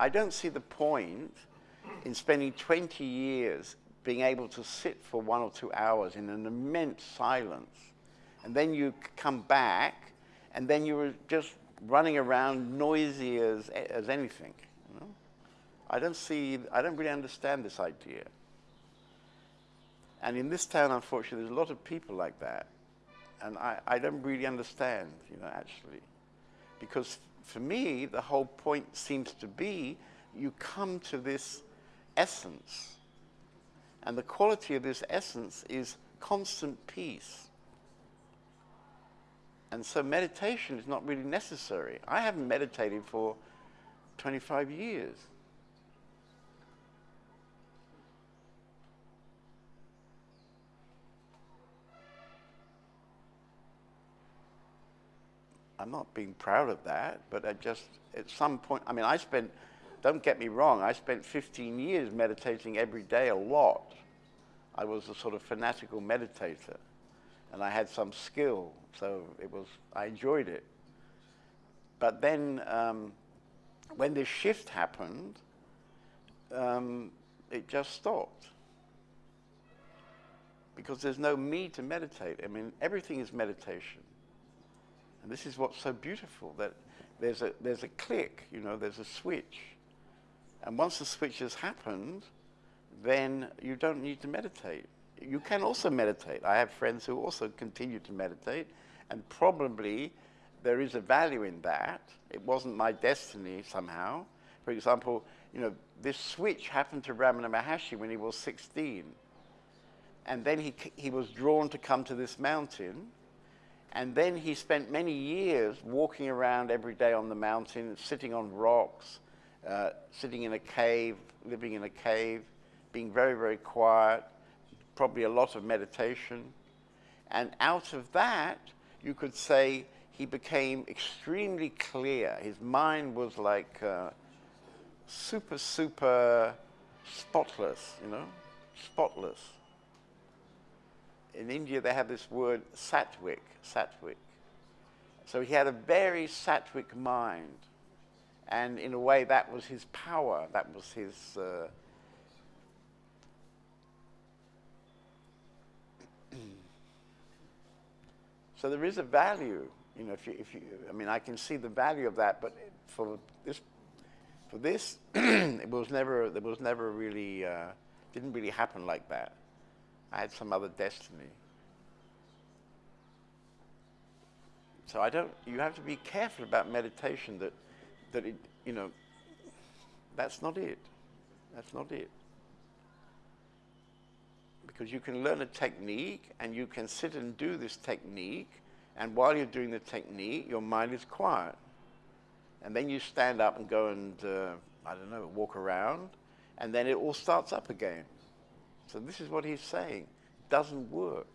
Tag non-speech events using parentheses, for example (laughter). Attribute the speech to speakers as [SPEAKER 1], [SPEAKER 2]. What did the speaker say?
[SPEAKER 1] I don't see the point in spending 20 years being able to sit for one or two hours in an immense silence, and then you come back, and then you're just running around noisy as, as anything. You know? I don't see, I don't really understand this idea. And in this town, unfortunately, there's a lot of people like that. And I, I don't really understand, you know, actually. Because for me, the whole point seems to be you come to this essence. And the quality of this essence is constant peace. And so meditation is not really necessary. I haven't meditated for 25 years. I'm not being proud of that, but I just, at some point, I mean, I spent, don't get me wrong, I spent 15 years meditating every day a lot. I was a sort of fanatical meditator, and I had some skill, so it was, I enjoyed it. But then, um, when this shift happened, um, it just stopped. Because there's no me to meditate. I mean, everything is meditation. And this is what's so beautiful, that there's a, there's a click, you know, there's a switch. And once the switch has happened, then you don't need to meditate. You can also meditate. I have friends who also continue to meditate, and probably there is a value in that. It wasn't my destiny somehow. For example, you know, this switch happened to Ramana Maharshi when he was 16. And then he, he was drawn to come to this mountain, and then he spent many years walking around every day on the mountain, sitting on rocks, uh, sitting in a cave, living in a cave, being very, very quiet, probably a lot of meditation. And out of that, you could say he became extremely clear. His mind was like uh, super, super spotless, you know, spotless in India they have this word sattvic, sattvic. So he had a very sattvic mind. And in a way, that was his power. That was his. Uh, (clears throat) so there is a value, you know. If you, if you, I mean, I can see the value of that, but for this, for this, (clears throat) it was never. There was never really. Uh, didn't really happen like that. I had some other destiny. So I don't, you have to be careful about meditation that, that it, you know, that's not it. That's not it. Because you can learn a technique and you can sit and do this technique and while you're doing the technique, your mind is quiet. And then you stand up and go and, uh, I don't know, walk around and then it all starts up again. So this is what he's saying. It doesn't work.